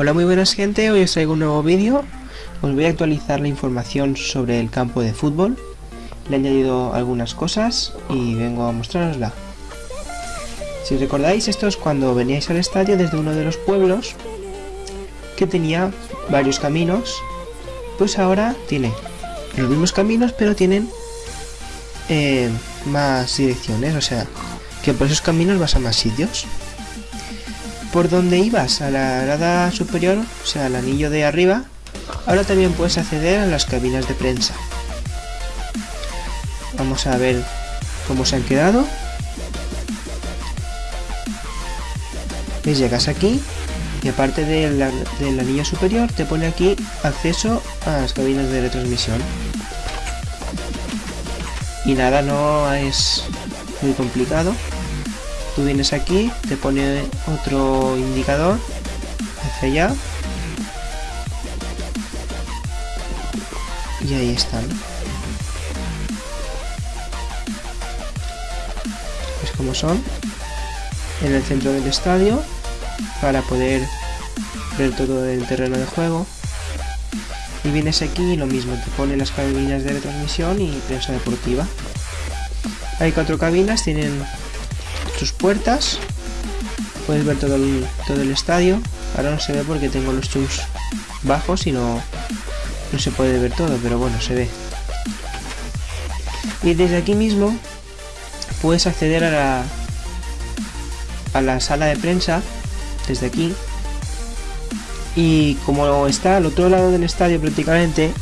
Hola muy buenas gente, hoy os traigo un nuevo vídeo. Os voy a actualizar la información sobre el campo de fútbol. Le he añadido algunas cosas y vengo a mostrarosla. Si recordáis, esto es cuando veníais al estadio desde uno de los pueblos Que tenía varios caminos. Pues ahora tiene los mismos caminos pero tienen eh, más direcciones. O sea, que por esos caminos vas a más sitios por donde ibas, a la grada superior, o sea, al anillo de arriba, ahora también puedes acceder a las cabinas de prensa. Vamos a ver cómo se han quedado. Y llegas aquí y aparte del anillo superior te pone aquí acceso a las cabinas de retransmisión. Y nada, no es muy complicado tú vienes aquí, te pone otro indicador hacia allá y ahí están. Es como son en el centro del estadio para poder ver todo el terreno de juego y vienes aquí y lo mismo, te pone las cabinas de retransmisión y prensa deportiva. Hay cuatro cabinas, tienen sus puertas. Puedes ver todo el, todo el estadio. Ahora no se ve porque tengo los chus bajos y no, no se puede ver todo, pero bueno, se ve. Y desde aquí mismo puedes acceder a la, a la sala de prensa, desde aquí. Y como está al otro lado del estadio prácticamente,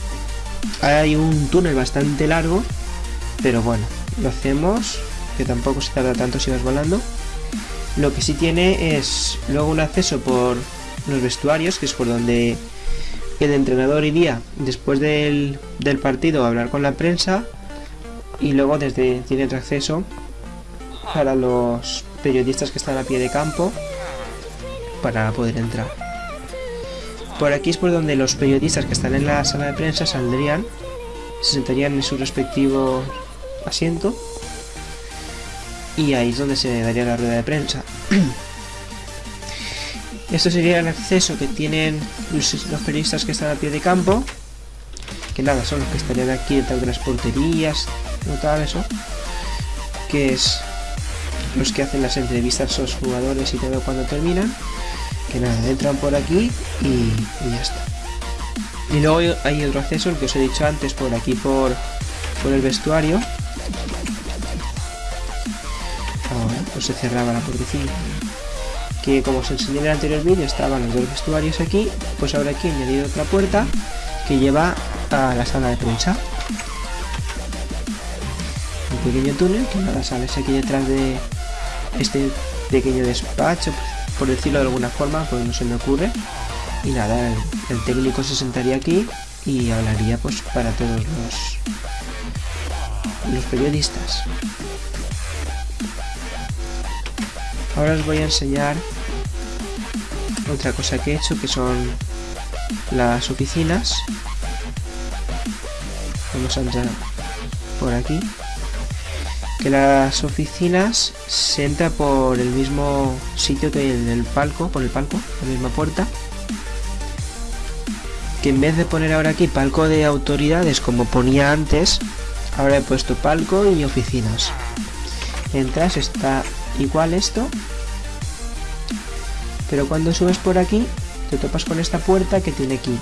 hay un túnel bastante largo, pero bueno, lo hacemos que tampoco se tarda tanto si vas volando. Lo que sí tiene es luego un acceso por los vestuarios, que es por donde el entrenador iría después del, partido a hablar con la prensa y luego desde tiene otro acceso para los periodistas que están a pie de campo para poder entrar. Por aquí es por donde los periodistas que están en la sala de prensa saldrían, se sentarían en su respectivo asiento y ahí es donde se daría la rueda de prensa. Esto sería el acceso que tienen los, periodistas que están a pie de campo, que nada, son los que estarían aquí detrás de las porterías, no tal eso, que es los que hacen las entrevistas a los jugadores y todo cuando terminan, que nada, entran por aquí y, y ya está. Y luego hay otro acceso, el que os he dicho antes, por aquí por, por el vestuario, pues se cerraba la puertecilla. Que como os enseñé en el anterior vídeo estaban los dos vestuarios aquí, pues ahora aquí he añadido otra puerta que lleva a la sala de prensa. Un pequeño túnel que nada sales aquí detrás de este pequeño despacho, por decirlo de alguna forma, pues no se me ocurre. Y nada, el, técnico se sentaría aquí y hablaría pues para todos los, los periodistas. Ahora os voy a enseñar otra cosa que he hecho que son las oficinas. Vamos a entrar por aquí. Que las oficinas se entra por el mismo sitio que el palco, por el palco, la misma puerta. Que en vez de poner ahora aquí palco de autoridades como ponía antes, ahora he puesto palco y oficinas. Entras, está igual esto. Pero cuando subes por aquí te topas con esta puerta que tiene aquí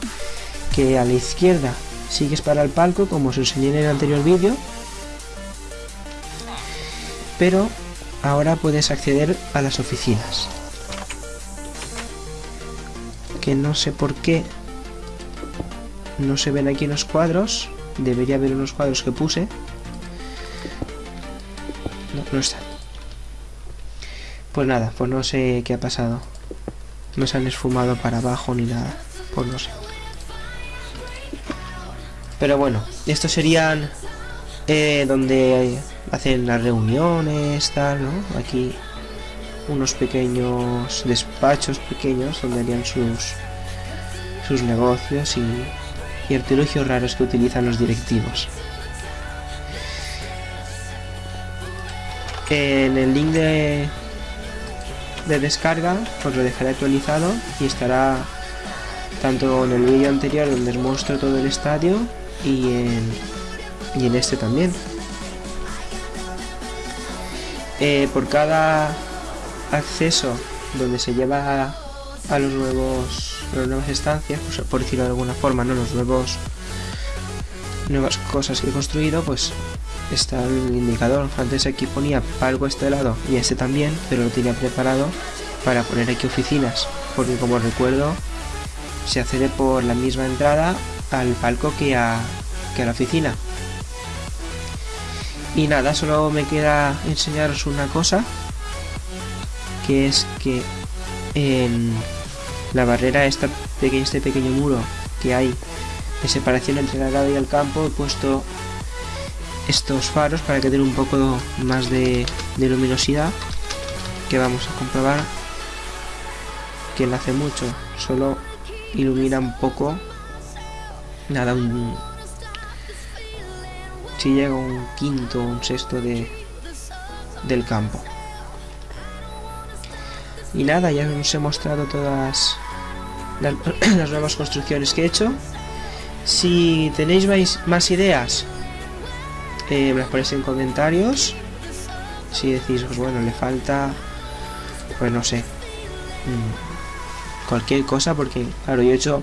que a la izquierda sigues para el palco como os enseñé en el anterior vídeo. Pero ahora puedes acceder a las oficinas. Que no sé por qué no se ven aquí los cuadros. Debería haber unos cuadros que puse. No, no están pues nada, pues no sé qué ha pasado. No se han esfumado para abajo ni nada. Pues no sé. Pero bueno, estos serían eh, donde hacen las reuniones, tal, ¿no? Aquí unos pequeños despachos pequeños donde harían sus, sus negocios y, y artilugios raros que utilizan los directivos. En el link de, de descarga, pues lo dejaré actualizado y estará tanto en el vídeo anterior donde os muestro todo el estadio y en, y en este también. Eh, por cada acceso donde se lleva a, los nuevos las nuevas estancias, pues, por decirlo de alguna forma, ¿no? Los nuevos nuevas cosas que he construido, pues está el indicador. Antes aquí ponía palco este lado y este también, pero lo tenía preparado para poner aquí oficinas, porque como recuerdo, se accede por la misma entrada al palco que a, que a la oficina. Y nada, solo me queda enseñaros una cosa, que es que en la barrera, esta, este pequeño muro que hay de separación entre la grada y el campo, he puesto estos faros para que den un poco más de, luminosidad que vamos a comprobar que no hace mucho solo ilumina un poco nada un si llega un quinto un sexto de del campo. Y nada ya os he mostrado todas las, las nuevas construcciones que he hecho. Si tenéis más ideas eh, me las ponéis en comentarios. Si decís pues bueno le falta pues no sé. Mm, cualquier cosa porque claro yo he hecho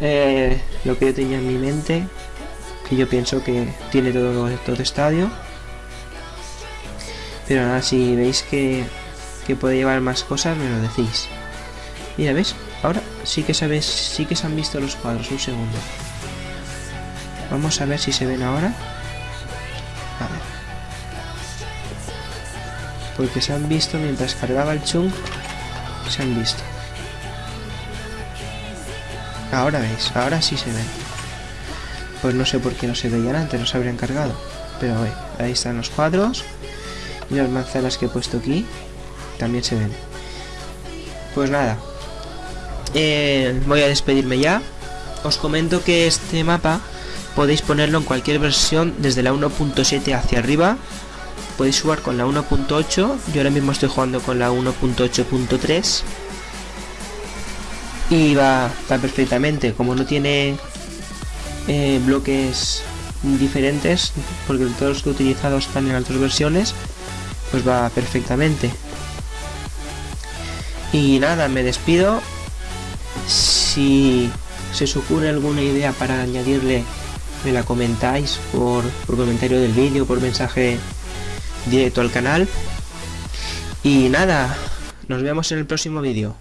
eh, lo que yo tenía en mi mente que yo pienso que tiene todo, todo estadio. Pero nada si veis que, que puede llevar más cosas me lo decís. Mira ves ahora sí que sabes sí que se han visto los cuadros. Un segundo. Vamos a ver si se ven ahora Porque se han visto mientras cargaba el chung. Se han visto. Ahora veis, ahora sí se ven. Pues no sé por qué no se veían antes, no se habrían cargado. Pero ahí están los cuadros. Y las manzanas que he puesto aquí también se ven. Pues nada. Eh, voy a despedirme ya. Os comento que este mapa podéis ponerlo en cualquier versión desde la 1.7 hacia arriba podéis jugar con la 1.8 yo ahora mismo estoy jugando con la 1.8.3 y va, perfectamente. Como no tiene eh, bloques diferentes porque todos los que he utilizado están en otras versiones pues va perfectamente. Y nada me despido. Si se os ocurre alguna idea para añadirle me la comentáis por, por comentario del vídeo por mensaje directo al canal. Y nada, nos vemos en el próximo vídeo.